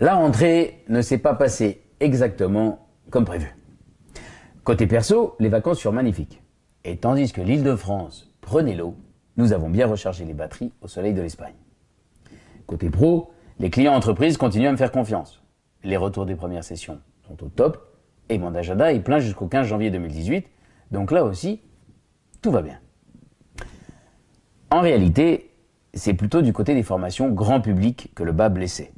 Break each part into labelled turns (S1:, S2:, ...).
S1: La rentrée ne s'est pas passée exactement comme prévu. Côté perso, les vacances furent magnifiques. Et tandis que l'île de France prenait l'eau, nous avons bien rechargé les batteries au soleil de l'Espagne. Côté pro, les clients entreprises continuent à me faire confiance. Les retours des premières sessions sont au top et mon agenda est plein jusqu'au 15 janvier 2018. Donc là aussi, tout va bien. En réalité, c'est plutôt du côté des formations grand public que le bas blessé.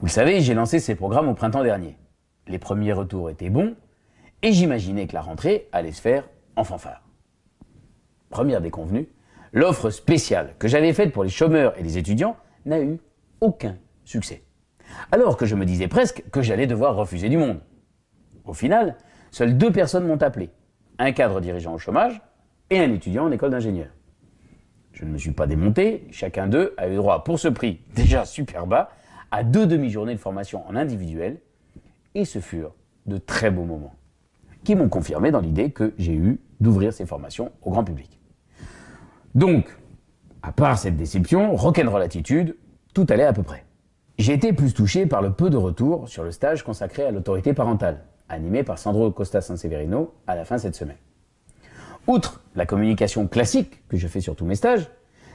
S1: Vous le savez, j'ai lancé ces programmes au printemps dernier. Les premiers retours étaient bons et j'imaginais que la rentrée allait se faire en fanfare. Première déconvenue, l'offre spéciale que j'avais faite pour les chômeurs et les étudiants n'a eu aucun succès. Alors que je me disais presque que j'allais devoir refuser du monde. Au final, seules deux personnes m'ont appelé. Un cadre dirigeant au chômage et un étudiant en école d'ingénieur. Je ne me suis pas démonté, chacun d'eux a eu droit pour ce prix déjà super bas à deux demi-journées de formation en individuel et ce furent de très beaux moments qui m'ont confirmé dans l'idée que j'ai eu d'ouvrir ces formations au grand public. Donc, à part cette déception, rock'n'roll attitude, tout allait à peu près. J'ai été plus touché par le peu de retours sur le stage consacré à l'autorité parentale, animé par Sandro Costa Sanseverino à la fin cette semaine. Outre la communication classique que je fais sur tous mes stages,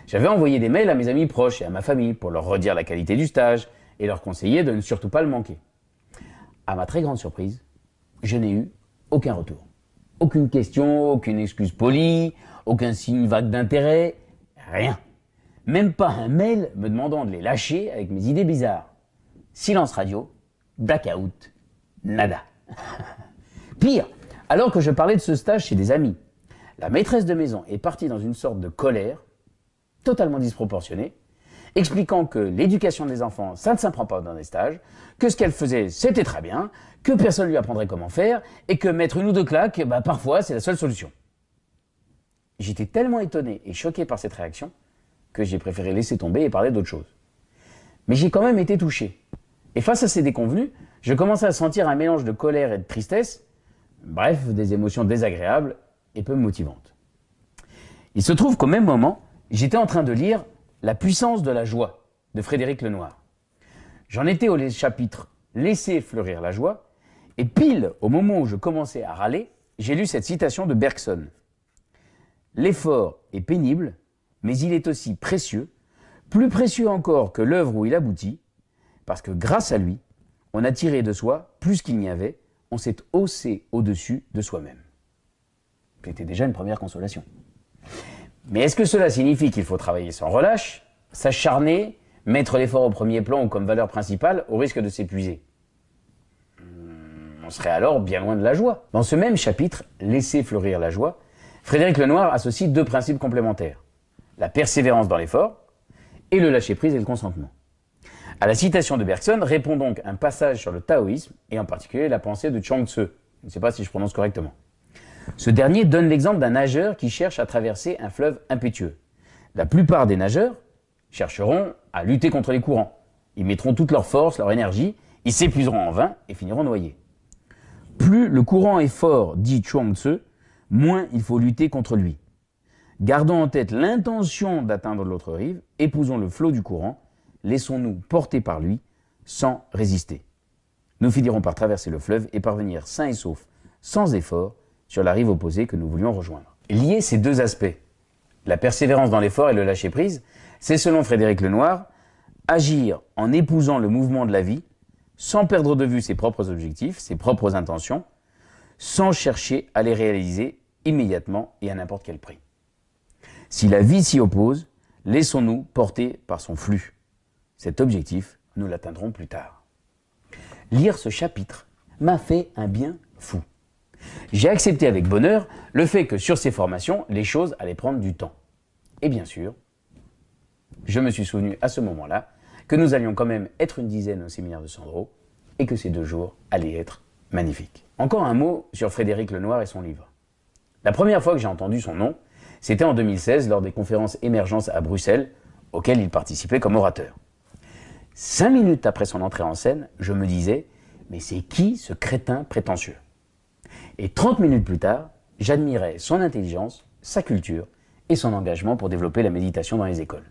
S1: j'avais envoyé des mails à mes amis proches et à ma famille pour leur redire la qualité du stage et leur conseiller de ne surtout pas le manquer. À ma très grande surprise, je n'ai eu aucun retour. Aucune question, aucune excuse polie, aucun signe vague d'intérêt, rien. Même pas un mail me demandant de les lâcher avec mes idées bizarres. Silence radio, blackout, nada. Pire, alors que je parlais de ce stage chez des amis, la maîtresse de maison est partie dans une sorte de colère, totalement disproportionnée, expliquant que l'éducation des enfants, ça ne s'apprend pas dans des stages, que ce qu'elle faisait, c'était très bien, que personne lui apprendrait comment faire, et que mettre une ou deux claques, bah, parfois, c'est la seule solution. J'étais tellement étonné et choqué par cette réaction que j'ai préféré laisser tomber et parler d'autre chose. Mais j'ai quand même été touché. Et face à ces déconvenus, je commençais à sentir un mélange de colère et de tristesse, bref, des émotions désagréables et peu motivantes. Il se trouve qu'au même moment, j'étais en train de lire La puissance de la joie de Frédéric Lenoir. J'en étais au chapitre Laisser fleurir la joie, et pile au moment où je commençais à râler, j'ai lu cette citation de Bergson. L'effort est pénible, mais il est aussi précieux, plus précieux encore que l'œuvre où il aboutit, parce que grâce à lui, on a tiré de soi plus qu'il n'y avait, on s'est haussé au-dessus de soi-même. C'était déjà une première consolation. Mais est-ce que cela signifie qu'il faut travailler sans relâche, s'acharner, mettre l'effort au premier plan ou comme valeur principale au risque de s'épuiser hmm, On serait alors bien loin de la joie. Dans ce même chapitre, Laisser fleurir la joie, Frédéric Lenoir associe deux principes complémentaires. La persévérance dans l'effort et le lâcher-prise et le consentement. À la citation de Bergson répond donc un passage sur le taoïsme et en particulier la pensée de Chuang Tzu. Je ne sais pas si je prononce correctement. Ce dernier donne l'exemple d'un nageur qui cherche à traverser un fleuve impétueux. La plupart des nageurs chercheront à lutter contre les courants. Ils mettront toute leur force, leur énergie, ils s'épuiseront en vain et finiront noyés. Plus le courant est fort, dit Chuang Tzu, moins il faut lutter contre lui. Gardons en tête l'intention d'atteindre l'autre rive, épousons le flot du courant, laissons-nous porter par lui sans résister. Nous finirons par traverser le fleuve et parvenir sains et saufs, sans effort, sur la rive opposée que nous voulions rejoindre. Lier ces deux aspects, la persévérance dans l'effort et le lâcher-prise, c'est selon Frédéric Lenoir, agir en épousant le mouvement de la vie, sans perdre de vue ses propres objectifs, ses propres intentions, sans chercher à les réaliser immédiatement et à n'importe quel prix. Si la vie s'y oppose, laissons-nous porter par son flux. Cet objectif, nous l'atteindrons plus tard. Lire ce chapitre m'a fait un bien fou. J'ai accepté avec bonheur le fait que sur ces formations, les choses allaient prendre du temps. Et bien sûr, je me suis souvenu à ce moment-là que nous allions quand même être une dizaine au séminaire de Sandro et que ces deux jours allaient être magnifiques. Encore un mot sur Frédéric Lenoir et son livre. La première fois que j'ai entendu son nom, c'était en 2016 lors des conférences Émergence à Bruxelles, auxquelles il participait comme orateur. Cinq minutes après son entrée en scène, je me disais, mais c'est qui ce crétin prétentieux? Et 30 minutes plus tard, j'admirais son intelligence, sa culture et son engagement pour développer la méditation dans les écoles.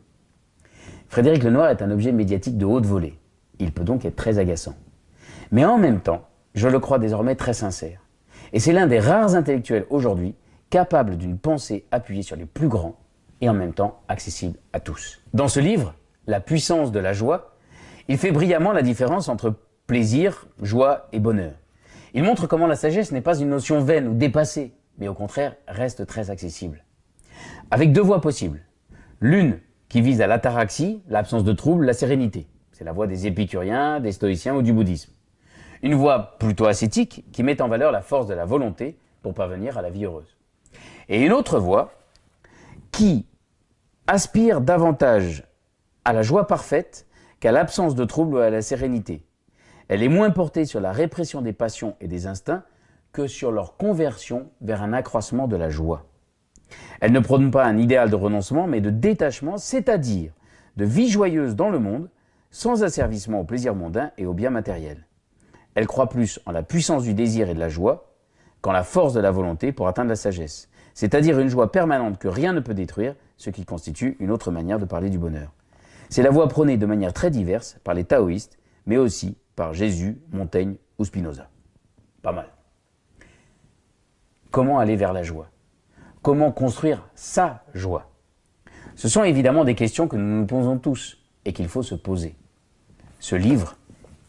S1: Frédéric Lenoir est un objet médiatique de haute volée. Il peut donc être très agaçant. Mais en même temps, je le crois désormais très sincère. Et c'est l'un des rares intellectuels aujourd'hui capable d'une pensée appuyée sur les plus grands et en même temps accessible à tous. Dans ce livre, La puissance de la joie, il fait brillamment la différence entre plaisir, joie et bonheur. Il montre comment la sagesse n'est pas une notion vaine ou dépassée, mais au contraire reste très accessible. Avec deux voies possibles. L'une qui vise à l'ataraxie, l'absence de trouble, la sérénité. C'est la voie des épicuriens, des stoïciens ou du bouddhisme. Une voie plutôt ascétique qui met en valeur la force de la volonté pour parvenir à la vie heureuse. Et une autre voie qui aspire davantage à la joie parfaite qu'à l'absence de trouble ou à la sérénité. Elle est moins portée sur la répression des passions et des instincts que sur leur conversion vers un accroissement de la joie. Elle ne prône pas un idéal de renoncement, mais de détachement, c'est-à-dire de vie joyeuse dans le monde, sans asservissement au plaisir mondain et au bien matériel. Elle croit plus en la puissance du désir et de la joie qu'en la force de la volonté pour atteindre la sagesse, c'est-à-dire une joie permanente que rien ne peut détruire, ce qui constitue une autre manière de parler du bonheur. C'est la voie prônée de manière très diverse par les taoïstes, mais aussi par Jésus, Montaigne ou Spinoza. Pas mal. Comment aller vers la joie? Comment construire sa joie? Ce sont évidemment des questions que nous nous posons tous et qu'il faut se poser. Ce livre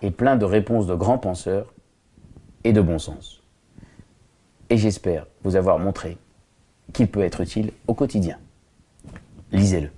S1: est plein de réponses de grands penseurs et de bon sens. Et j'espère vous avoir montré qu'il peut être utile au quotidien. Lisez-le.